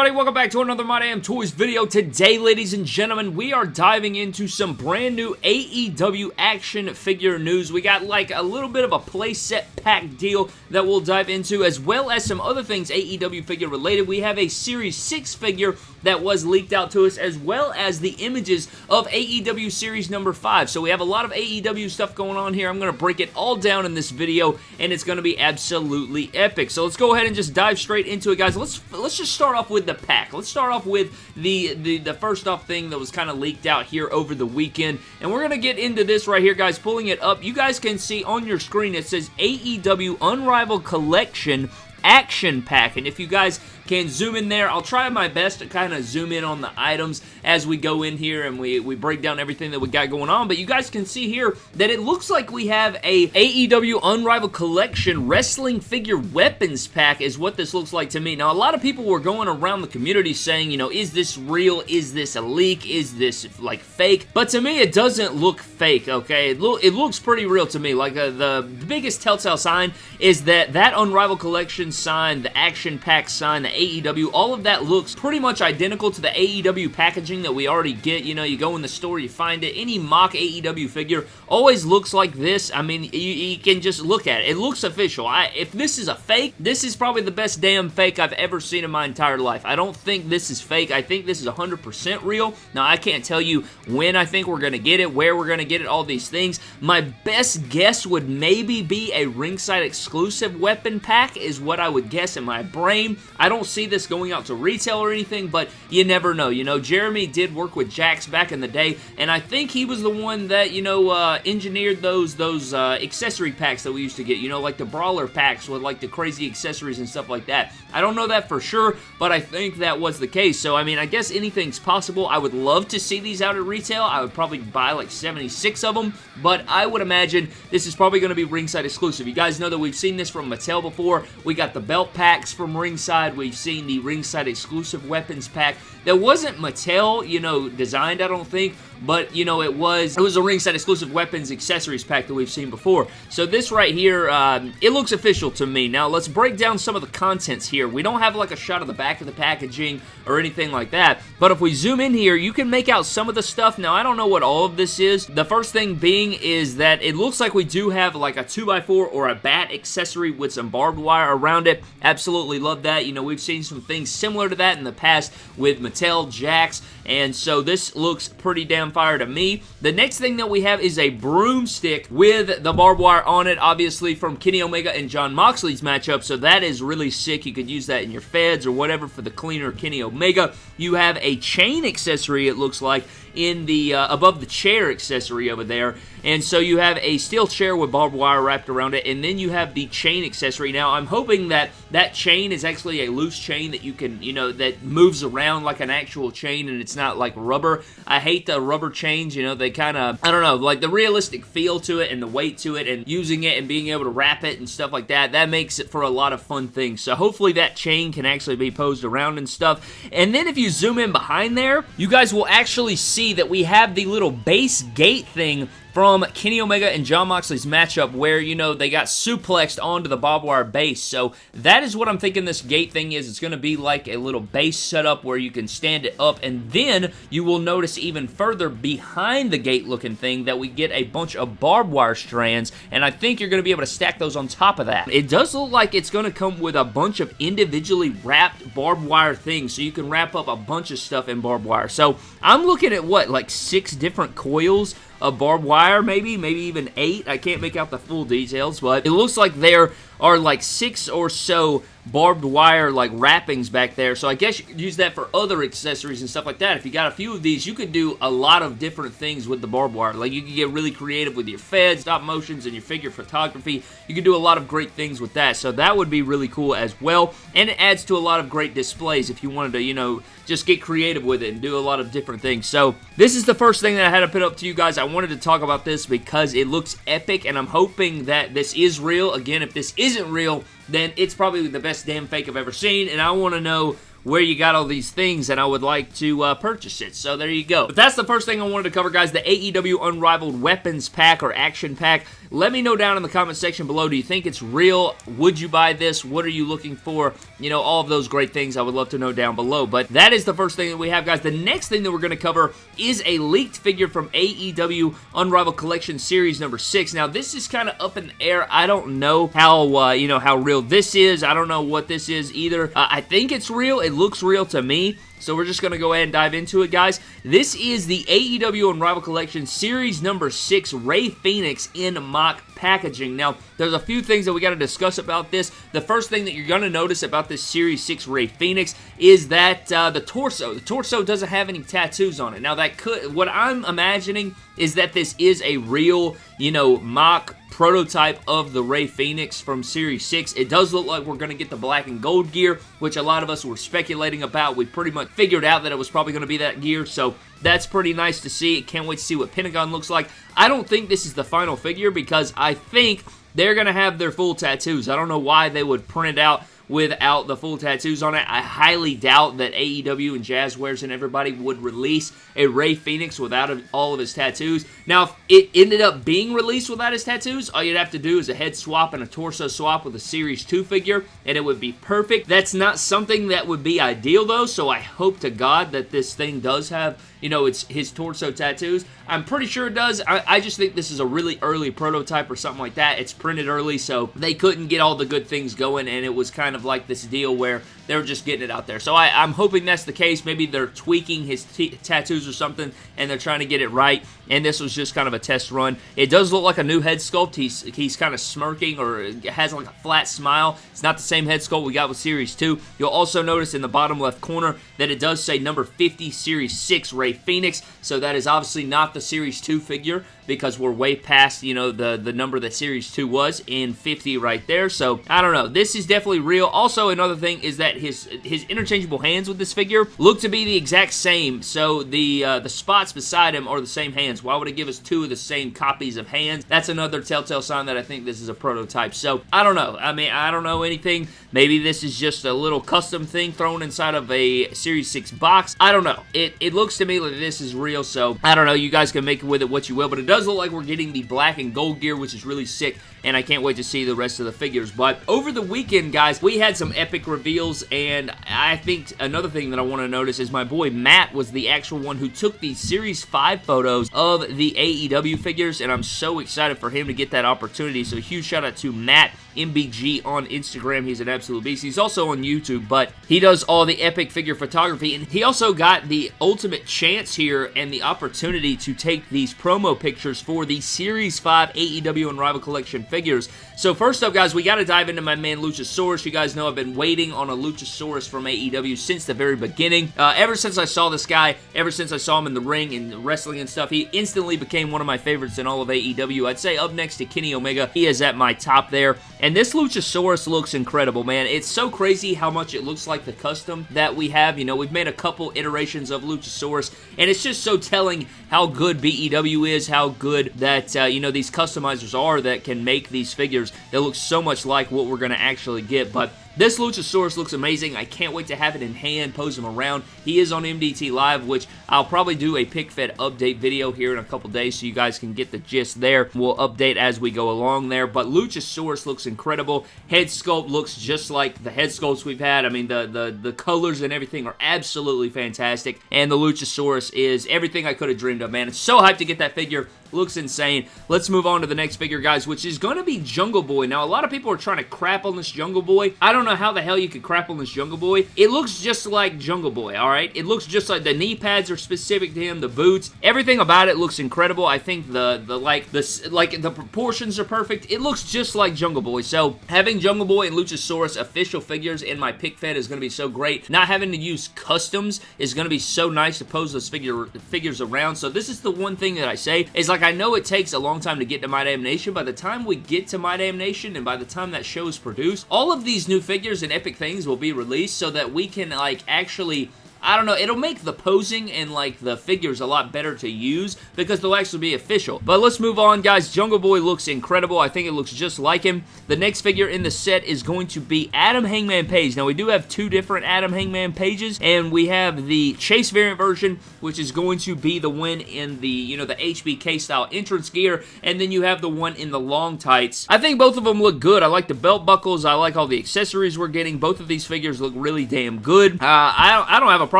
everybody? Welcome back to another My Damn Toys video. Today, ladies and gentlemen, we are diving into some brand new AEW action figure news. We got like a little bit of a playset pack deal that we'll dive into, as well as some other things AEW figure related. We have a Series 6 figure that was leaked out to us, as well as the images of AEW Series number 5. So we have a lot of AEW stuff going on here. I'm going to break it all down in this video, and it's going to be absolutely epic. So let's go ahead and just dive straight into it, guys. Let's let's just start off with the pack. Let's start off with the, the, the first off thing that was kind of leaked out here over the weekend. And we're going to get into this right here, guys. Pulling it up, you guys can see on your screen it says AEW Unrivaled Collection Action Pack. And if you guys can zoom in there. I'll try my best to kind of zoom in on the items as we go in here and we, we break down everything that we got going on. But you guys can see here that it looks like we have a AEW Unrivaled Collection Wrestling Figure Weapons Pack is what this looks like to me. Now, a lot of people were going around the community saying, you know, is this real? Is this a leak? Is this, like, fake? But to me, it doesn't look fake, okay? It, lo it looks pretty real to me. Like, uh, the biggest telltale sign is that that Unrivaled Collection sign, the Action Pack sign, the AEW, all of that looks pretty much identical to the AEW packaging that we already get. You know, you go in the store, you find it. Any mock AEW figure always looks like this. I mean, you, you can just look at it. It looks official. I, if this is a fake, this is probably the best damn fake I've ever seen in my entire life. I don't think this is fake. I think this is 100% real. Now, I can't tell you when I think we're going to get it, where we're going to get it, all these things. My best guess would maybe be a ringside exclusive weapon pack is what I would guess in my brain. I don't see this going out to retail or anything, but you never know. You know, Jeremy did work with Jakks back in the day, and I think he was the one that, you know, uh, engineered those those uh, accessory packs that we used to get, you know, like the Brawler packs with like the crazy accessories and stuff like that. I don't know that for sure, but I think that was the case. So, I mean, I guess anything's possible. I would love to see these out at retail. I would probably buy like 76 of them, but I would imagine this is probably going to be ringside exclusive. You guys know that we've seen this from Mattel before. We got the belt packs from ringside. We've seen the ringside exclusive weapons pack. That wasn't Mattel, you know, designed, I don't think, but, you know, it was it was a ringside exclusive weapons accessories pack that we've seen before. So this right here, um, it looks official to me. Now, let's break down some of the contents here. We don't have, like, a shot of the back of the packaging or anything like that, but if we zoom in here, you can make out some of the stuff. Now, I don't know what all of this is. The first thing being is that it looks like we do have, like, a 2x4 or a bat accessory with some barbed wire around it. Absolutely love that. You know, we've seen some things similar to that in the past with Mattel, Jakks, and so this looks pretty damn fire to me. The next thing that we have is a broomstick with the barbed wire on it, obviously from Kenny Omega and Jon Moxley's matchup, so that is really sick. You could use that in your feds or whatever for the cleaner Kenny Omega. You have a chain accessory, it looks like, in the uh, above the chair accessory over there. And so you have a steel chair with barbed wire wrapped around it, and then you have the chain accessory. Now, I'm hoping that that chain is actually a loose chain that you can, you know, that moves around like an actual chain, and it's not like rubber. I hate the rubber chains, you know, they kind of, I don't know, like the realistic feel to it and the weight to it, and using it and being able to wrap it and stuff like that, that makes it for a lot of fun things. So hopefully that chain can actually be posed around and stuff. And then if you zoom in behind there, you guys will actually see that we have the little base gate thing from Kenny Omega and Jon Moxley's matchup where, you know, they got suplexed onto the barbed wire base. So that is what I'm thinking this gate thing is. It's going to be like a little base setup where you can stand it up and then you will notice even further behind the gate looking thing that we get a bunch of barbed wire strands and I think you're going to be able to stack those on top of that. It does look like it's going to come with a bunch of individually wrapped barbed wire things so you can wrap up a bunch of stuff in barbed wire. So I'm looking at what, like six different coils of barbed wire, maybe, maybe even eight. I can't make out the full details, but it looks like there are like six or so barbed wire like wrappings back there. So I guess you could use that for other accessories and stuff like that. If you got a few of these, you could do a lot of different things with the barbed wire. Like you could get really creative with your fed, stop motions, and your figure photography. You could do a lot of great things with that. So that would be really cool as well. And it adds to a lot of great displays if you wanted to, you know, just get creative with it and do a lot of different things. So this is the first thing that I had to put up to you guys. I wanted to talk about this because it looks epic and I'm hoping that this is real. Again, if this isn't real, then it's probably the best damn fake I've ever seen, and I want to know where you got all these things and I would like to uh, purchase it. So there you go. But that's the first thing I wanted to cover, guys. The AEW Unrivaled Weapons Pack or Action Pack. Let me know down in the comment section below. Do you think it's real? Would you buy this? What are you looking for? You know, all of those great things I would love to know down below. But that is the first thing that we have, guys. The next thing that we're going to cover is a leaked figure from AEW Unrivaled Collection Series number 6. Now, this is kind of up in the air. I don't know how, uh, you know, how real this is. I don't know what this is either. Uh, I think it's real. It looks real to me. So we're just going to go ahead and dive into it, guys. This is the AEW Unrivaled Collection Series number 6 Rey Fenix in mock packaging. Now, there's a few things that we got to discuss about this. The first thing that you're going to notice about this Series 6 Rey Fenix is that uh, the torso. The torso doesn't have any tattoos on it. Now, that could... What I'm imagining is that this is a real, you know, mock prototype of the Rey Fenix from Series 6. It does look like we're going to get the black and gold gear, which a lot of us were speculating about. We pretty much figured out that it was probably going to be that gear, so that's pretty nice to see. Can't wait to see what Pentagon looks like. I don't think this is the final figure because I think they're going to have their full tattoos. I don't know why they would print out without the full tattoos on it. I highly doubt that AEW and Jazwares and everybody would release a Rey Fenix without all of his tattoos. Now, if it ended up being released without his tattoos, all you'd have to do is a head swap and a torso swap with a Series 2 figure, and it would be perfect. That's not something that would be ideal, though, so I hope to God that this thing does have you know, it's his torso tattoos. I'm pretty sure it does. I, I, just think this is a really early prototype or something like that. It's printed early, so they couldn't get all the good things going, and it was kind of like this deal where they were just getting it out there. So I, am hoping that's the case. Maybe they're tweaking his tattoos or something, and they're trying to get it right, and this was just kind of a test run. It does look like a new head sculpt. He's, he's kind of smirking or has like a flat smile. It's not the same head sculpt we got with Series 2. You'll also notice in the bottom left corner that it does say number 50 Series 6 Rey Fenix. so that is obviously not the Series 2 figure because we're way past, you know, the, the number that Series 2 was in 50 right there. So, I don't know. This is definitely real. Also, another thing is that his his interchangeable hands with this figure look to be the exact same. So, the, uh, the spots beside him are the same hands. Why would it give us two of the same copies of hands? That's another telltale sign that I think this is a prototype. So, I don't know. I mean, I don't know anything. Maybe this is just a little custom thing thrown inside of a Series 6 box. I don't know. It, it looks to me like this is real, so I don't know. You guys can make with it what you will, but it does does look like we're getting the black and gold gear, which is really sick, and I can't wait to see the rest of the figures. But over the weekend, guys, we had some epic reveals, and I think another thing that I want to notice is my boy Matt was the actual one who took the Series 5 photos of the AEW figures, and I'm so excited for him to get that opportunity. So huge shout out to Matt MBG on Instagram. He's an absolute beast. He's also on YouTube, but he does all the epic figure photography, and he also got the ultimate chance here and the opportunity to take these promo pictures for the Series 5 AEW Unrivaled Collection figures. So first up, guys, we got to dive into my man Luchasaurus. You guys know I've been waiting on a Luchasaurus from AEW since the very beginning. Uh, ever since I saw this guy, ever since I saw him in the ring and wrestling and stuff, he instantly became one of my favorites in all of AEW. I'd say up next to Kenny Omega, he is at my top there. And this Luchasaurus looks incredible, man. It's so crazy how much it looks like the custom that we have. You know, we've made a couple iterations of Luchasaurus, and it's just so telling how good BEW is, how good that, uh, you know, these customizers are that can make these figures that look so much like what we're going to actually get. But this Luchasaurus looks amazing. I can't wait to have it in hand, pose him around. He is on MDT Live, which I'll probably do a pick fed update video here in a couple days so you guys can get the gist there. We'll update as we go along there, but Luchasaurus looks incredible. Head sculpt looks just like the head sculpts we've had. I mean, the, the, the colors and everything are absolutely fantastic, and the Luchasaurus is everything I could have dreamed of, man. It's so hyped to get that figure. Looks insane. Let's move on to the next figure, guys, which is going to be Jungle Boy. Now, a lot of people are trying to crap on this Jungle Boy. I don't know how the hell you could crap on this Jungle Boy. It looks just like Jungle Boy, all right? It looks just like the knee pads are specific to him, the boots. Everything about it looks incredible. I think the, the like, the, like, the proportions are perfect. It looks just like Jungle Boy. So, having Jungle Boy and Luchasaurus official figures in my pick fed is going to be so great. Not having to use customs is going to be so nice to pose those figure, figures around. So, this is the one thing that I say is like, like, I know it takes a long time to get to My Damn Nation. By the time we get to My Damn Nation and by the time that show is produced, all of these new figures and epic things will be released so that we can, like, actually I don't know, it'll make the posing and like the figures a lot better to use because they'll actually be official. But let's move on, guys. Jungle Boy looks incredible. I think it looks just like him. The next figure in the set is going to be Adam Hangman Page. Now, we do have two different Adam Hangman Pages, and we have the Chase variant version, which is going to be the one in the, you know, the HBK style entrance gear, and then you have the one in the long tights. I think both of them look good. I like the belt buckles. I like all the accessories we're getting. Both of these figures look really damn good. Uh, I, I don't have a problem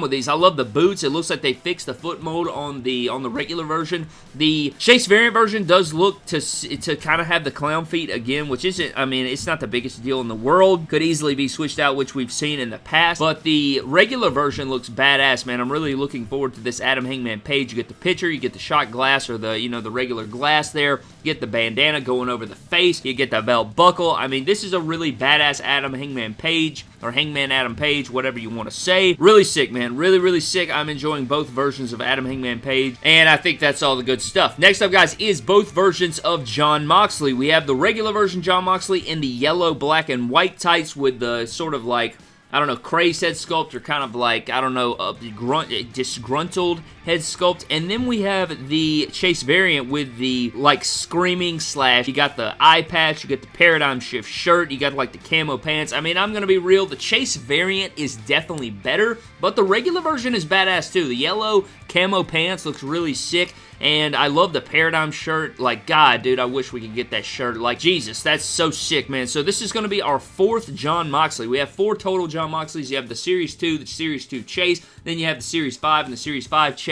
with these. I love the boots. It looks like they fixed the foot mold on the on the regular version. The Chase variant version does look to to kind of have the clown feet again, which isn't, I mean, it's not the biggest deal in the world. Could easily be switched out, which we've seen in the past, but the regular version looks badass, man. I'm really looking forward to this Adam Hangman Page. You get the picture, you get the shot glass or the, you know, the regular glass there. You get the bandana going over the face. You get the belt buckle. I mean, this is a really badass Adam Hangman Page or Hangman Adam Page, whatever you want to say. Really sick, man. Really, really sick. I'm enjoying both versions of Adam Hangman Page, and I think that's all the good stuff. Next up, guys, is both versions of Jon Moxley. We have the regular version Jon Moxley in the yellow, black, and white tights with the sort of like I don't know, crazed head sculpt or kind of like, I don't know, a grunt, disgruntled head sculpt. And then we have the Chase variant with the like screaming slash. You got the eye patch, you get the paradigm shift shirt, you got like the camo pants. I mean, I'm to be real. The Chase variant is definitely better, but the regular version is badass too. The yellow camo pants looks really sick. And I love the Paradigm shirt. Like, God, dude, I wish we could get that shirt. Like, Jesus, that's so sick, man. So this is going to be our fourth Jon Moxley. We have four total Jon Moxleys. You have the Series 2, the Series 2 Chase, then you have the Series 5 and the Series 5 Chase.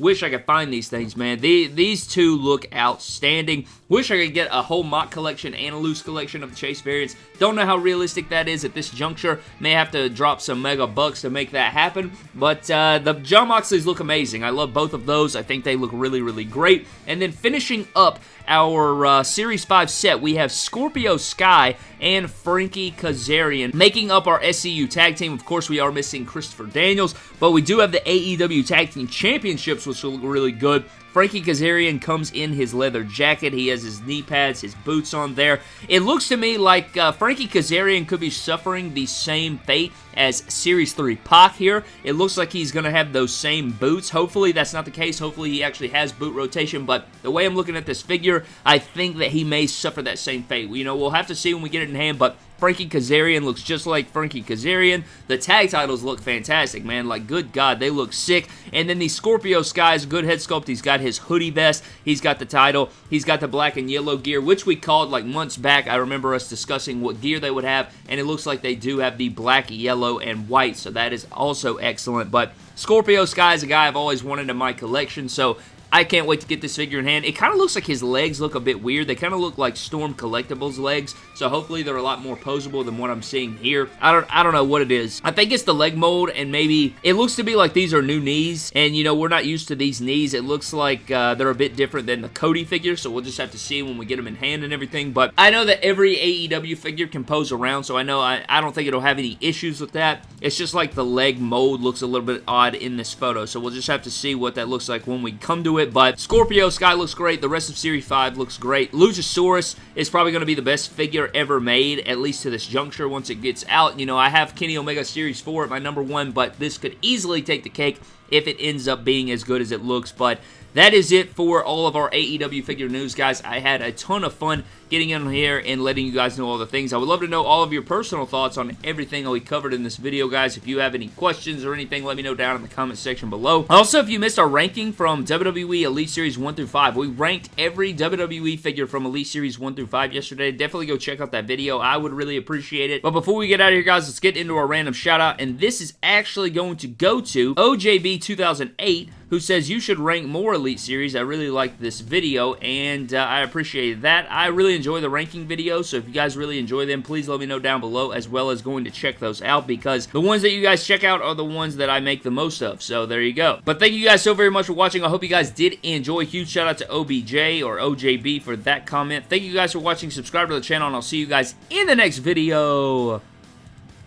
Wish I could find these things, man. The, these two look outstanding. Wish I could get a whole mock collection and a loose collection of the Chase variants. Don't know how realistic that is at this juncture. May have to drop some mega bucks to make that happen. But uh, the Jon Moxleys look amazing. I love both of those. I think they look really, really great. And then finishing up our uh, Series 5 set, we have Scorpio Sky and Frankie Kazarian making up our SCU tag team. Of course, we are missing Christopher Daniels, but we do have the AEW Tag Team Championships, which look really good. Frankie Kazarian comes in his leather jacket. He has his knee pads, his boots on there. It looks to me like uh, Frankie Kazarian could be suffering the same fate as Series 3 Pac here. It looks like he's going to have those same boots. Hopefully that's not the case. Hopefully he actually has boot rotation, but the way I'm looking at this figure, I think that he may suffer that same fate. You know, we'll have to see when we get it in hand, but Frankie Kazarian looks just like Frankie Kazarian. The tag titles look fantastic, man. Like, good God, they look sick. And then the Scorpio Sky is a good head sculpt. He's got his hoodie vest. He's got the title. He's got the black and yellow gear, which we called like months back. I remember us discussing what gear they would have, and it looks like they do have the black, yellow, and white, so that is also excellent. But Scorpio Sky is a guy I've always wanted in my collection, so I can't wait to get this figure in hand. It kind of looks like his legs look a bit weird. They kind of look like Storm Collectibles legs, so hopefully they're a lot more posable than what I'm seeing here. I don't, I don't know what it is. I think it's the leg mold, and maybe it looks to be like these are new knees, and you know, we're not used to these knees. It looks like uh, they're a bit different than the Cody figure, so we'll just have to see when we get them in hand and everything, but I know that every AEW figure can pose around, so I know I, I don't think it'll have any issues with that. It's just like the leg mold looks a little bit odd in this photo, so we'll just have to see what that looks like when we come to it, but Scorpio Sky looks great. The rest of Series 5 looks great. Luchasaurus is probably going to be the best figure ever made, at least to this juncture once it gets out. You know, I have Kenny Omega Series 4 at my number one, but this could easily take the cake if it ends up being as good as it looks, but that is it for all of our AEW figure news, guys. I had a ton of fun getting in here and letting you guys know all the things. I would love to know all of your personal thoughts on everything that we covered in this video, guys. If you have any questions or anything, let me know down in the comment section below. Also, if you missed our ranking from WWE Elite Series 1 through 5, we ranked every WWE figure from Elite Series 1 through 5 yesterday. Definitely go check out that video. I would really appreciate it. But before we get out of here, guys, let's get into our random shout out. And this is actually going to go to OJB 2008 who says you should rank more Elite Series. I really like this video, and uh, I appreciate that. I really enjoy the ranking videos, so if you guys really enjoy them, please let me know down below, as well as going to check those out, because the ones that you guys check out are the ones that I make the most of, so there you go. But thank you guys so very much for watching. I hope you guys did enjoy. Huge shout out to OBJ or OJB for that comment. Thank you guys for watching. Subscribe to the channel, and I'll see you guys in the next video.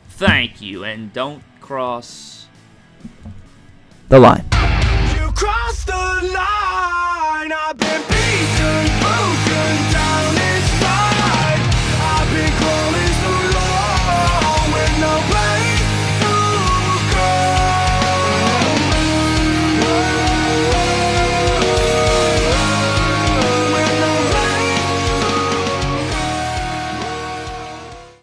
Thank you, and don't cross the line.